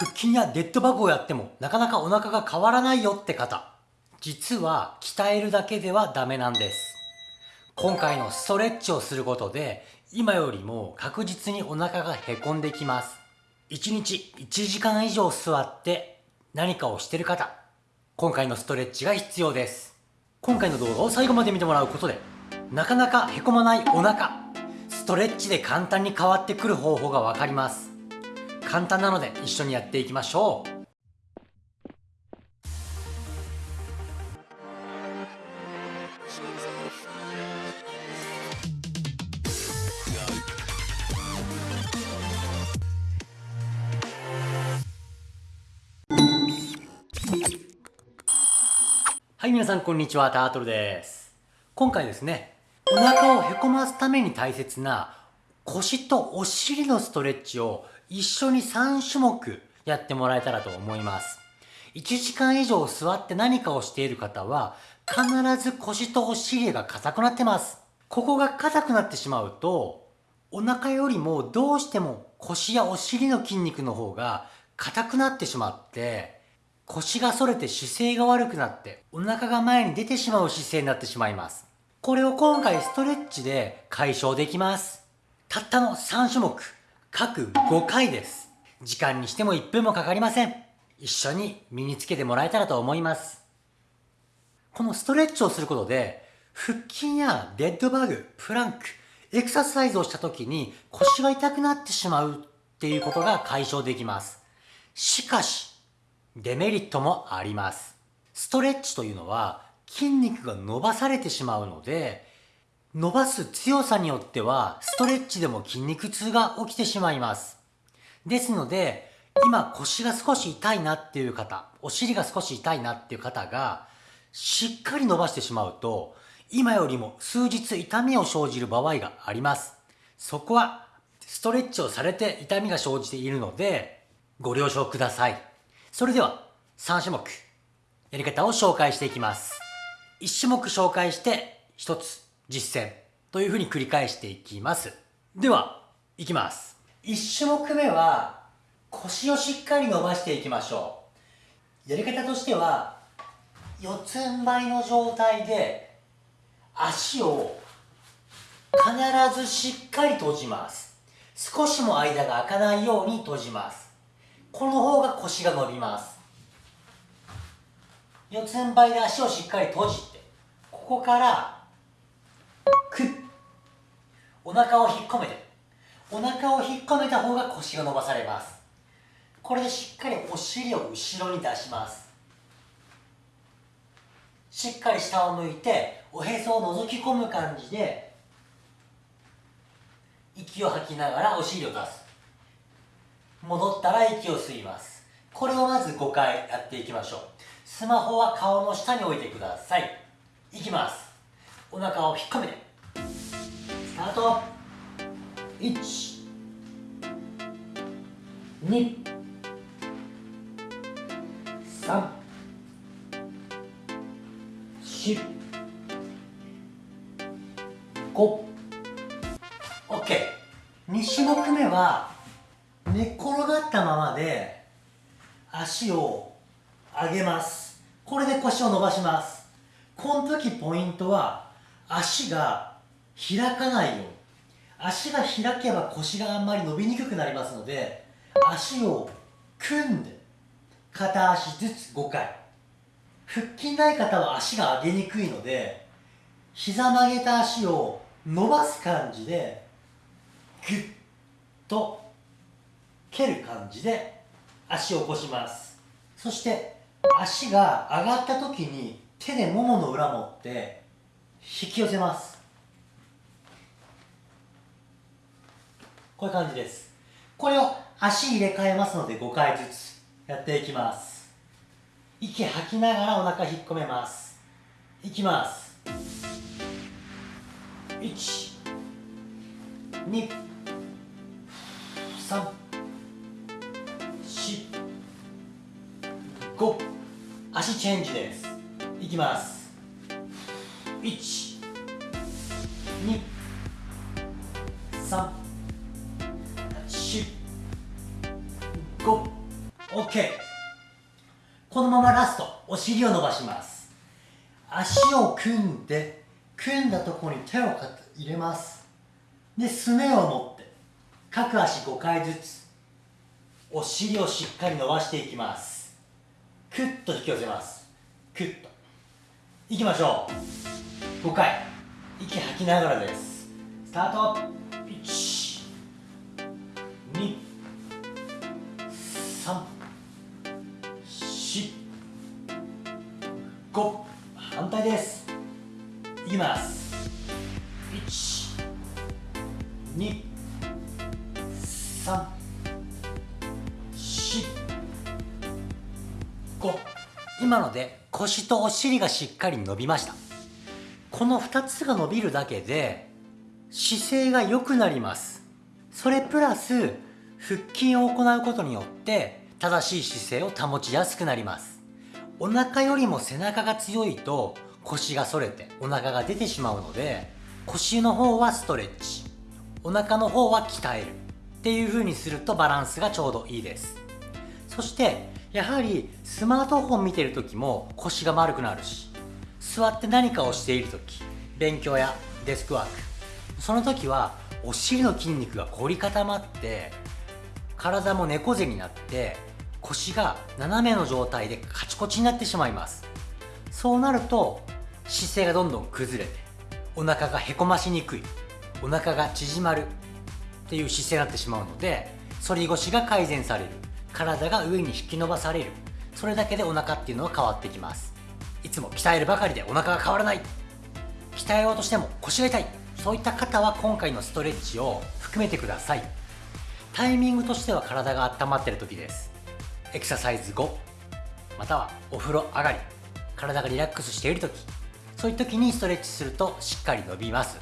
腹筋やデッドバグをやってもなかなかお腹が変わらないよって方。実は鍛えるだけではダメなんです。今回のストレッチをすることで今よりも確実にお腹がへこんできます。1日1時間以上座って何かをしてる方、今回のストレッチが必要です。今回の動画を最後まで見てもらうことでなかなかへこまないお腹、ストレッチで簡単に変わってくる方法がわかります。簡単なので一緒にやっていきましょう。はい皆さんこんにちは。タートルです。今回ですねお腹をへこますために大切な腰とお尻のストレッチを一緒に3種目やってもらえたらと思います。1時間以上座って何かをしている方は必ず腰とお尻が硬くなってます。ここが硬くなってしまうとお腹よりもどうしても腰やお尻の筋肉の方が硬くなってしまって腰が反れて姿勢が悪くなってお腹が前に出てしまう姿勢になってしまいます。これを今回ストレッチで解消できます。たったの3種目。各5回です。時間にしても1分もかかりません。一緒に身につけてもらえたらと思います。このストレッチをすることで、腹筋やデッドバグ、プランク、エクササイズをした時に腰が痛くなってしまうっていうことが解消できます。しかし、デメリットもあります。ストレッチというのは筋肉が伸ばされてしまうので、伸ばす強さによってはストレッチでも筋肉痛が起きてしまいます。ですので、今腰が少し痛いなっていう方、お尻が少し痛いなっていう方が、しっかり伸ばしてしまうと、今よりも数日痛みを生じる場合があります。そこはストレッチをされて痛みが生じているので、ご了承ください。それでは3種目、やり方を紹介していきます。1種目紹介して1つ実践というふうに繰り返していきます。では、いきます。1種目目は腰をしっかり伸ばしていきましょう。やり方としては、四つん這いの状態で足を必ずしっかり閉じます。少しも間が空かないように閉じます。この方が腰が伸びます。四つん這いで足をしっかり閉じて、ここからお腹を引っ込めてお腹を引っ込めた方が腰が伸ばされます。これでしっかりお尻を後ろに出します。しっかり下を向いておへそを覗き込む感じで息を吐きながらお尻を出す。戻ったら息を吸います。これをまず5回やっていきましょう。スマホは顔の下に置いてください。いきます。お腹を引っ込めて。ート。1 2 3 4 5 OK2 種目目は寝っ転がったままで足を上げます。これで腰を伸ばします。この時ポイントは足が開かないように。足が開けば腰があんまり伸びにくくなりますので足を組んで片足ずつ5回。腹筋ない方は足が上げにくいので膝曲げた足を伸ばす感じでグッと蹴る感じで足を起こします。そして足が上がった時に手でももの裏持って引き寄せます。こういう感じです。これを足入れ替えますので5回ずつやっていきます。息吐きながらお腹引っ込めます。いきます。1 2 3 4 5足チェンジです。いきます。1 2 3 5 OK このままラストお尻を伸ばします。足を組んで組んだところに手を入れます。ですねを持って各足5回ずつお尻をしっかり伸ばしていきます。クッと引き寄せます。クッと。いきましょう。5回。息吐きながらです。スタート。3 4 5反対ですいきます1 2 3 4 5今ので腰とお尻がしっかり伸びました。この2つが伸びるだけで姿勢が良くなります。それプラス腹筋を行うことによって正しい姿勢を保ちやすくなります。お腹よりも背中が強いと腰が反れてお腹が出てしまうので腰の方はストレッチ。お腹の方は鍛える。っていう風にするとバランスがちょうどいいです。そしてやはりスマートフォン見てる時も腰が丸くなるし座って何かをしている時勉強やデスクワーク。その時はお尻の筋肉が凝り固まって体も猫背になって腰が斜めの状態でカチコチになってしまいます。そうなると姿勢がどんどん崩れてお腹がへこましにくいお腹が縮まるっていう姿勢になってしまうので反り腰が改善される体が上に引き伸ばされるそれだけでお腹っていうのは変わってきます。いつも鍛えるばかりでお腹が変わらない。鍛えようとしても腰が痛い。そういった方は今回のストレッチを含めてください。タイミングとしては体が温まってる時です。エクササイズ後またはお風呂上がり体がリラックスしている時そういう時にストレッチするとしっかり伸びます。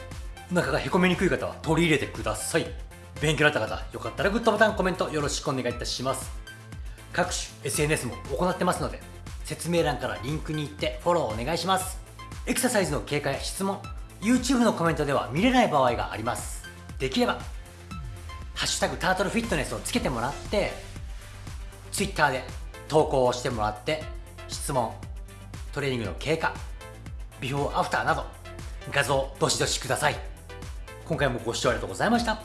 お腹がへこみにくい方は取り入れてください。勉強になった方よかったらグッドボタンコメントよろしくお願いいたします。各種 SNS も行ってますので説明欄からリンクに行ってフォローお願いします。エクササイズの経過や質問 YouTube のコメントでは見れない場合があります。できれば「ハッシュタグタートルフィットネス」をつけてもらって Twitter で投稿をしてもらって質問トレーニングの経過ビフォーアフターなど画像どしどしください。今回もご視聴ありがとうございました。